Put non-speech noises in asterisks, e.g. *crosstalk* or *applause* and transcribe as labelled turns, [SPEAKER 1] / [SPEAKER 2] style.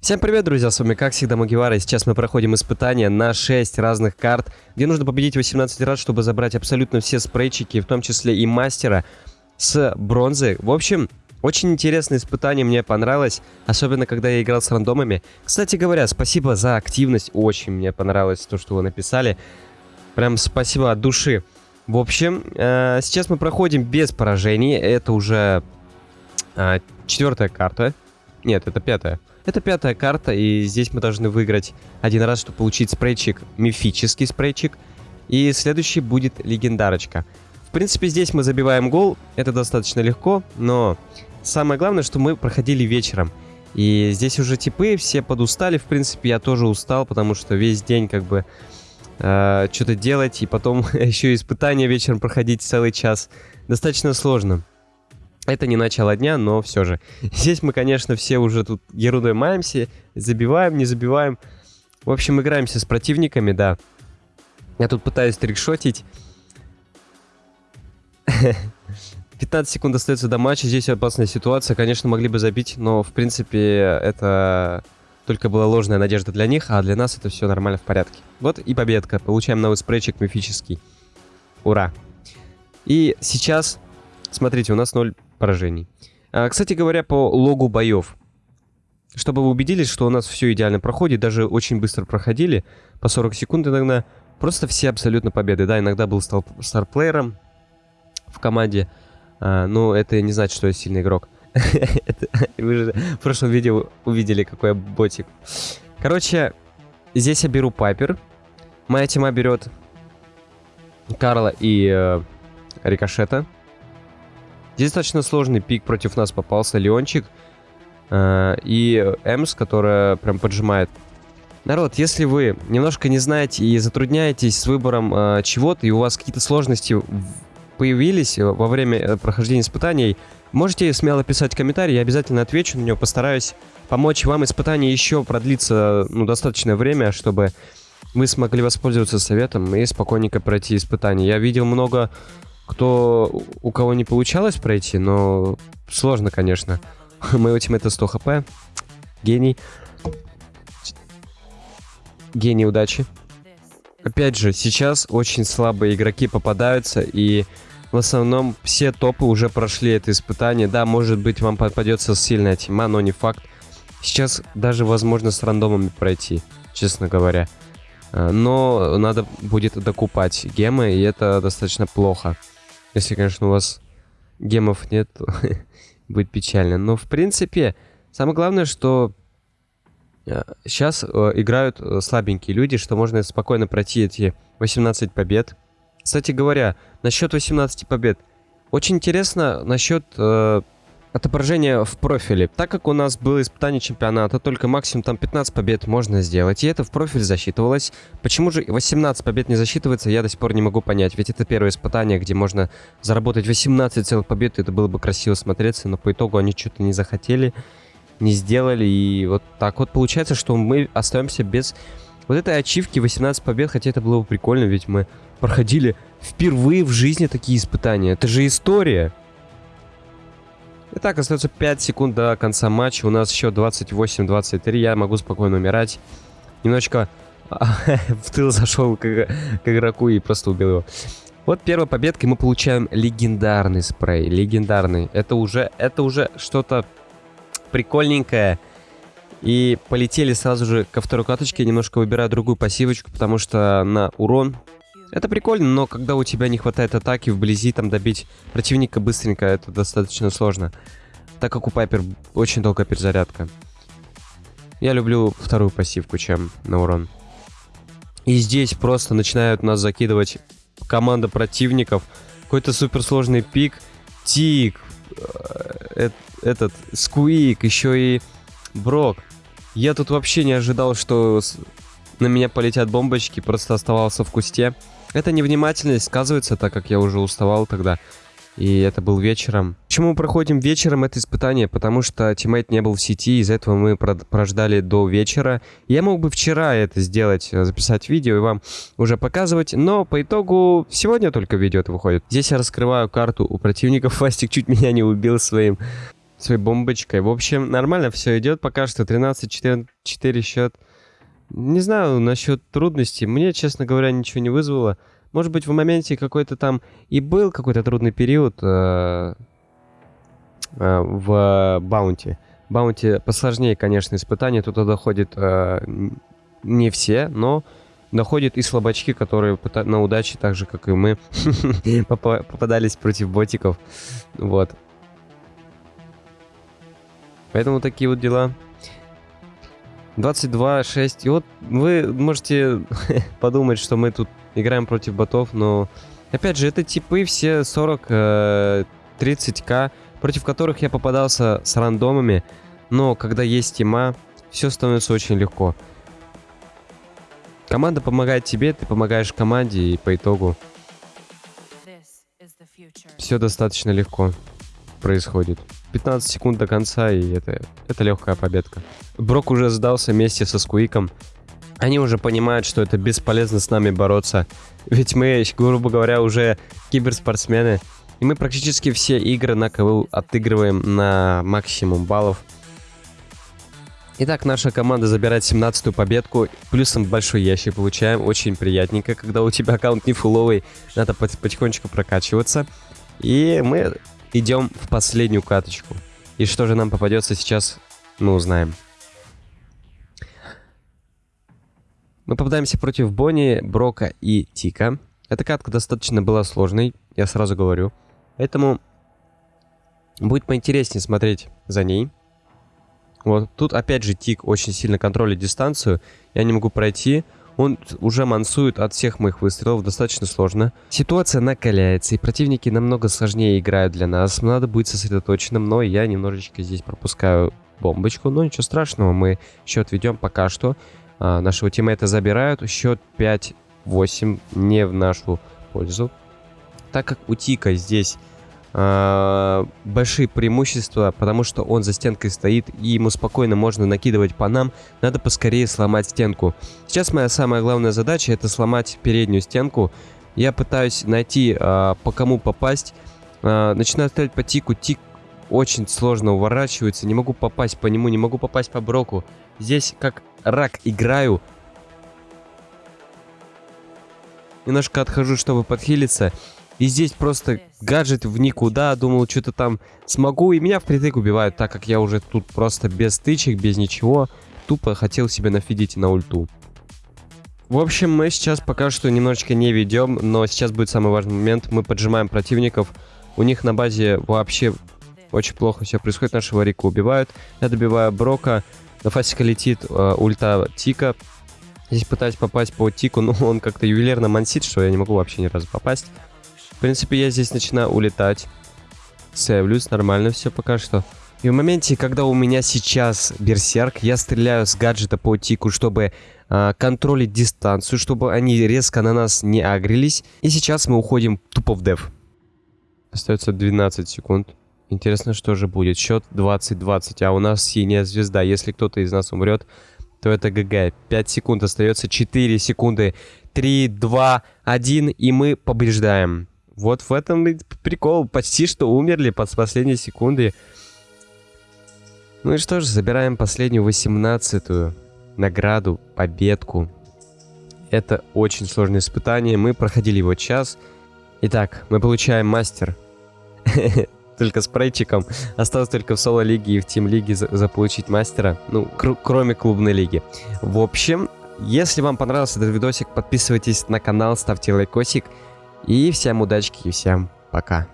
[SPEAKER 1] Всем привет, друзья, с вами как всегда Магивара, и сейчас мы проходим испытания на 6 разных карт, где нужно победить 18 раз, чтобы забрать абсолютно все спрейчики, в том числе и мастера с бронзы. В общем, очень интересное испытание, мне понравилось, особенно когда я играл с рандомами. Кстати говоря, спасибо за активность, очень мне понравилось то, что вы написали. Прям спасибо от души. В общем, э, сейчас мы проходим без поражений, это уже э, четвертая карта. Нет, это пятая. Это пятая карта, и здесь мы должны выиграть один раз, чтобы получить спрейчик, мифический спрейчик. И следующий будет легендарочка. В принципе, здесь мы забиваем гол, это достаточно легко, но самое главное, что мы проходили вечером. И здесь уже типы все подустали, в принципе, я тоже устал, потому что весь день как бы э, что-то делать, и потом *laughs* еще испытания вечером проходить целый час. Достаточно сложно. Это не начало дня, но все же. *laughs* Здесь мы, конечно, все уже тут ерундой маемся, забиваем, не забиваем. В общем, играемся с противниками, да. Я тут пытаюсь трикшотить. *laughs* 15 секунд остается до матча, здесь опасная ситуация. Конечно, могли бы забить, но, в принципе, это только была ложная надежда для них, а для нас это все нормально в порядке. Вот и победка. Получаем новый спрейчик мифический. Ура! И сейчас, смотрите, у нас 0 поражений. А, кстати говоря, по логу боев. Чтобы вы убедились, что у нас все идеально проходит, даже очень быстро проходили, по 40 секунд иногда, просто все абсолютно победы. Да, иногда был старплеером в команде, а, но это не значит, что я сильный игрок. *laughs* Вы же в прошлом видео увидели, какой я ботик. Короче, здесь я беру Пайпер. Моя тема берет Карла и э, Рикошета. Здесь достаточно сложный пик против нас попался. Леончик э, и Эмс, которая прям поджимает. Народ, если вы немножко не знаете и затрудняетесь с выбором э, чего-то, и у вас какие-то сложности появились во время э, прохождения испытаний, можете смело писать комментарий, я обязательно отвечу на него, постараюсь помочь вам. Испытание еще продлится ну, достаточное время, чтобы вы смогли воспользоваться советом и спокойненько пройти испытание. Я видел много кто, у кого не получалось пройти, но сложно, конечно. Моего тиммейта 100 хп. Гений. Гений удачи. Опять же, сейчас очень слабые игроки попадаются, и в основном все топы уже прошли это испытание. Да, может быть, вам попадется сильная тьма, но не факт. Сейчас даже возможно с рандомами пройти, честно говоря. А, но надо будет докупать гемы, и это достаточно плохо. Если, конечно, у вас гемов нет, то *laughs* будет печально. Но, в принципе, самое главное, что сейчас э, э, играют э, слабенькие люди, что можно спокойно пройти эти 18 побед. Кстати говоря, насчет 18 побед. Очень интересно насчет отображение в профиле. Так как у нас было испытание чемпионата, только максимум там 15 побед можно сделать, и это в профиль засчитывалось. Почему же 18 побед не засчитывается, я до сих пор не могу понять. Ведь это первое испытание, где можно заработать 18 целых побед, и это было бы красиво смотреться, но по итогу они что-то не захотели, не сделали, и вот так вот получается, что мы остаемся без вот этой ачивки 18 побед, хотя это было бы прикольно, ведь мы проходили впервые в жизни такие испытания. Это же история. Итак, остается 5 секунд до конца матча. У нас еще 28-23. Я могу спокойно умирать. Немножечко *laughs* в тыл зашел к, к игроку и просто убил его. Вот первая победка, и мы получаем легендарный спрей. Легендарный. Это уже, это уже что-то прикольненькое. И полетели сразу же ко второй каточке. Немножко выбираю другую пассивочку, потому что на урон это прикольно, но когда у тебя не хватает атаки вблизи, там добить противника быстренько, это достаточно сложно. Так как у Пайпер очень долгая перезарядка. Я люблю вторую пассивку, чем на урон. И здесь просто начинают нас закидывать команда противников. Какой-то суперсложный пик. Тик. Э, этот, Скуик, еще и Брок. Я тут вообще не ожидал, что на меня полетят бомбочки, просто оставался в кусте. Эта невнимательность сказывается, так как я уже уставал тогда. И это был вечером. Почему мы проходим вечером это испытание? Потому что тиммейт не был в сети, из-за этого мы прождали до вечера. Я мог бы вчера это сделать, э, записать видео и вам уже показывать, но по итогу сегодня только видео это выходит. Здесь я раскрываю карту у противников. *laughs* Фастик чуть меня не убил своим своей бомбочкой. В общем, нормально все идет пока что. 13-4 счет. Не знаю насчет трудностей. Мне, честно говоря, ничего не вызвало. Может быть, в моменте какой-то там и был какой-то трудный период э, э, в Баунти. Баунти посложнее, конечно, испытания. Туда доходит э, не все, но доходят и слабачки, которые на удаче, так же, как и мы, *laughs* попадались против ботиков. Вот. Поэтому такие вот дела. 22-6. И вот вы можете *laughs* подумать, что мы тут играем против ботов, но... Опять же, это типы все 40-30к, э, против которых я попадался с рандомами. Но когда есть тима, все становится очень легко. Команда помогает тебе, ты помогаешь команде, и по итогу все достаточно легко происходит. 15 секунд до конца, и это, это легкая победка. Брок уже сдался вместе со Скуиком. Они уже понимают, что это бесполезно с нами бороться. Ведь мы, грубо говоря, уже киберспортсмены. И мы практически все игры на КВУ отыгрываем на максимум баллов. Итак, наша команда забирает 17-ю победку. Плюсом большой ящик получаем. Очень приятненько, когда у тебя аккаунт не фуловый. Надо потихонечку прокачиваться. И мы идем в последнюю каточку. И что же нам попадется сейчас, мы узнаем. Мы попадаемся против Бонни, Брока и Тика. Эта катка достаточно была сложной, я сразу говорю. Поэтому будет поинтереснее смотреть за ней. Вот тут опять же Тик очень сильно контролит дистанцию. Я не могу пройти. Он уже мансует от всех моих выстрелов, достаточно сложно. Ситуация накаляется, и противники намного сложнее играют для нас. Надо быть сосредоточенным, но я немножечко здесь пропускаю бомбочку. Но ничего страшного, мы счет ведем пока что. А, нашего тиммейта забирают. Счет 5-8 не в нашу пользу. Так как у Тика здесь большие преимущества, потому что он за стенкой стоит, и ему спокойно можно накидывать по нам. Надо поскорее сломать стенку. Сейчас моя самая главная задача это сломать переднюю стенку. Я пытаюсь найти, э, по кому попасть. Э, начинаю стрелять по тику. Тик очень сложно уворачивается. Не могу попасть по нему, не могу попасть по броку. Здесь как рак играю. Немножко отхожу, чтобы подхилиться. И здесь просто гаджет в никуда, думал, что-то там смогу, и меня впритык убивают, так как я уже тут просто без стычек, без ничего, тупо хотел себе нафидить на ульту. В общем, мы сейчас пока что немножечко не ведем, но сейчас будет самый важный момент. Мы поджимаем противников. У них на базе вообще очень плохо все происходит. Нашего Рика убивают. Я добиваю Брока. На фасика летит э, ульта Тика. Здесь пытаюсь попасть по Тику, но *laughs* он как-то ювелирно мансит, что я не могу вообще ни разу попасть. В принципе, я здесь начинаю улетать. Сейвлюсь, нормально все пока что. И в моменте, когда у меня сейчас берсерк, я стреляю с гаджета по тику, чтобы э, контролить дистанцию, чтобы они резко на нас не агрились. И сейчас мы уходим тупо в деф. Остается 12 секунд. Интересно, что же будет. Счет 20-20, а у нас синяя звезда. Если кто-то из нас умрет, то это ГГ. 5 секунд остается, 4 секунды. 3, 2, 1, и мы побеждаем. Вот в этом и прикол. Почти что умерли под последней секунды. Ну и что же, забираем последнюю восемнадцатую награду, победку. Это очень сложное испытание. Мы проходили его час. Итак, мы получаем мастер. *laughs* Только с прейчиком. Осталось только в соло-лиге и в тим-лиге заполучить мастера. Ну, кроме клубной лиги. В общем, если вам понравился этот видосик, подписывайтесь на канал, ставьте лайкосик. И всем удачки и всем пока.